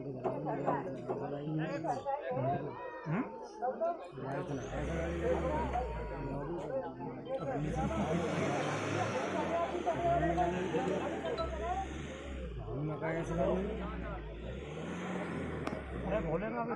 るん